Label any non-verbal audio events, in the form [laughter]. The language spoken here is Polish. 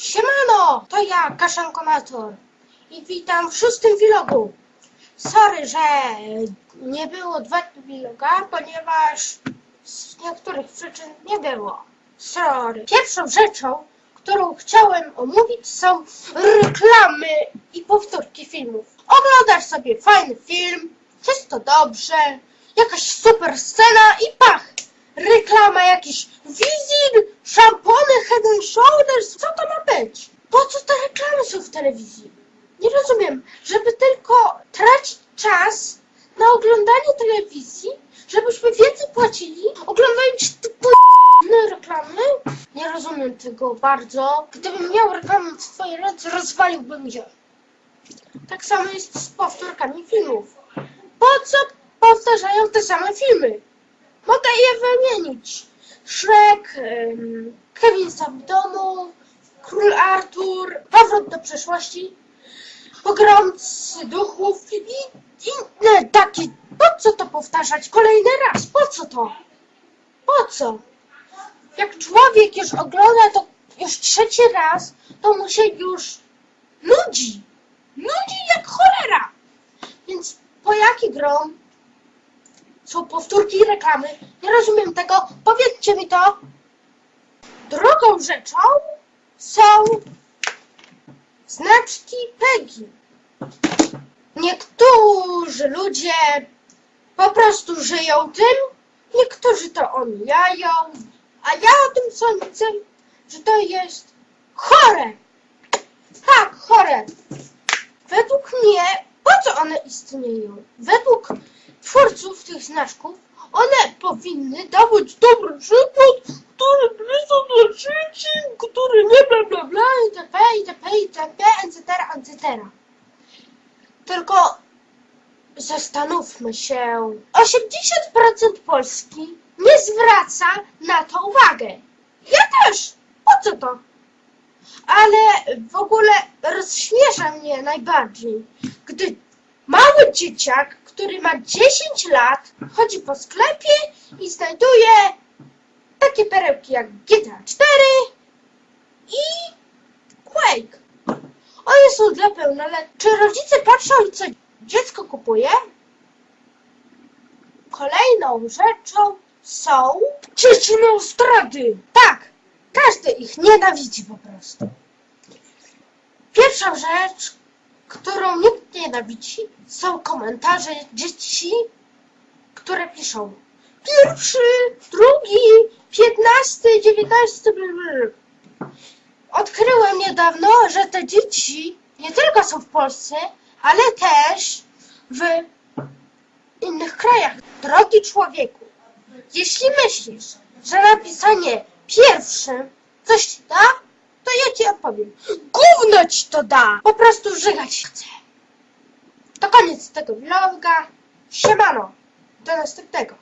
Siemano, to ja, Kaszankomator i witam w szóstym vlogu. Sorry, że nie było dwa vloga, ponieważ z niektórych przyczyn nie było. Sorry. Pierwszą rzeczą, którą chciałem omówić są reklamy i powtórki filmów. Oglądasz sobie fajny film, wszystko dobrze, jakaś super scena i pach! Reklama jakiś Wizir, szampony, head and shoulders, co to ma być? Po co te reklamy są w telewizji? Nie rozumiem, żeby tylko tracić czas na oglądanie telewizji, żebyśmy więcej płacili, oglądając te p***ne [laughs] reklamy? Nie rozumiem tego bardzo. Gdybym miał reklamę w swojej ręce, rozwaliłbym je. Tak samo jest z powtórkami filmów. Po co powtarzają te same filmy? Mogę je wymienić. Shrek, Kevin sam w domu, Król Artur, Powrót do przeszłości, Pogromcy duchów i inne takie. Po co to powtarzać kolejny raz? Po co to? Po co? Jak człowiek już ogląda to już trzeci raz, to mu się już nudzi. Nudzi jak cholera. Więc po jaki grom są powtórki i reklamy. Nie rozumiem tego. Powiedzcie mi to. Drugą rzeczą są znaczki PEGI. Niektórzy ludzie po prostu żyją tym, niektórzy to omijają, a ja o tym sądzę, że to jest chore. Tak, chore. Według mnie, one istnieją? Według twórców tych znaczków, one powinny dawać dobry przykład, który blisko dla dzieci, który nie bla bla bla, itp., itp., itp., etc., etc. Tylko zastanówmy się. 80% Polski nie zwraca na to uwagę. Ja też. Po co to? Ale w ogóle rozśmiesza mnie najbardziej, gdy mały dzieciak, który ma 10 lat, chodzi po sklepie i znajduje takie perełki jak GTA 4 i Quake. One są dla pełnoletnich. Czy rodzice patrzą, co dziecko kupuje? Kolejną rzeczą są dzieci zdrady. Tak, każdy ich nienawidzi po prostu. Pierwsza rzecz, którą nikt nie nienawidzi, są komentarze dzieci, które piszą pierwszy, drugi, piętnasty, dziewiętnasty. Odkryłem niedawno, że te dzieci nie tylko są w Polsce, ale też w innych krajach. Drogi człowieku, jeśli myślisz, że napisanie pierwszym coś ci da, to ja ci odpowiem. Gówno ci to da! Po prostu żygać chcę. To koniec tego vloga. Siemano. Do następnego.